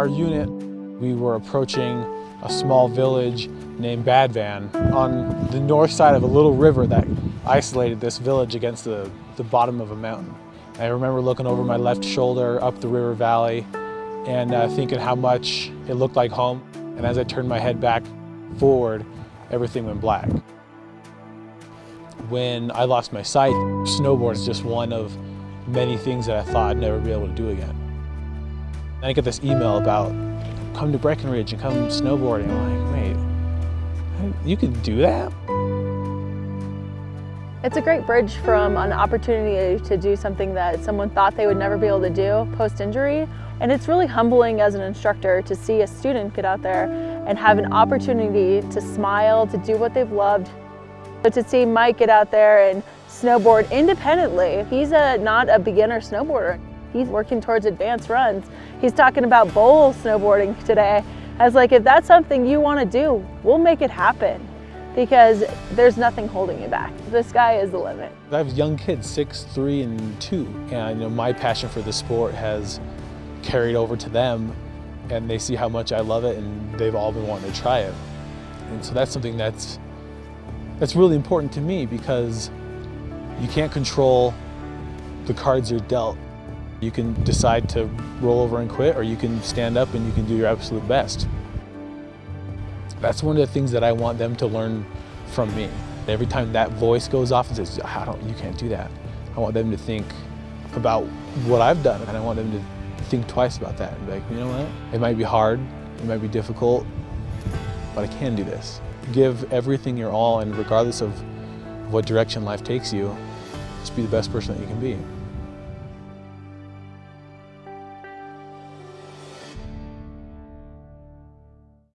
our unit, we were approaching a small village named Badvan on the north side of a little river that isolated this village against the, the bottom of a mountain. I remember looking over my left shoulder up the river valley and uh, thinking how much it looked like home. And as I turned my head back forward, everything went black. When I lost my sight, snowboard is just one of many things that I thought I'd never be able to do again. I get this email about come to Breckenridge and come snowboarding. I'm like, wait, you can do that? It's a great bridge from an opportunity to do something that someone thought they would never be able to do post-injury. And it's really humbling as an instructor to see a student get out there and have an opportunity to smile, to do what they've loved. But to see Mike get out there and snowboard independently, he's a, not a beginner snowboarder. He's working towards advanced runs. He's talking about bowl snowboarding today. I was like, if that's something you want to do, we'll make it happen because there's nothing holding you back. The sky is the limit. I have young kids, six, three, and two, and you know, my passion for the sport has carried over to them and they see how much I love it and they've all been wanting to try it. And so that's something that's, that's really important to me because you can't control the cards you're dealt. You can decide to roll over and quit or you can stand up and you can do your absolute best. That's one of the things that I want them to learn from me. Every time that voice goes off and says, I don't, you can't do that. I want them to think about what I've done and I want them to think twice about that and be like, you know what? It might be hard, it might be difficult, but I can do this. Give everything your all and regardless of what direction life takes you, just be the best person that you can be.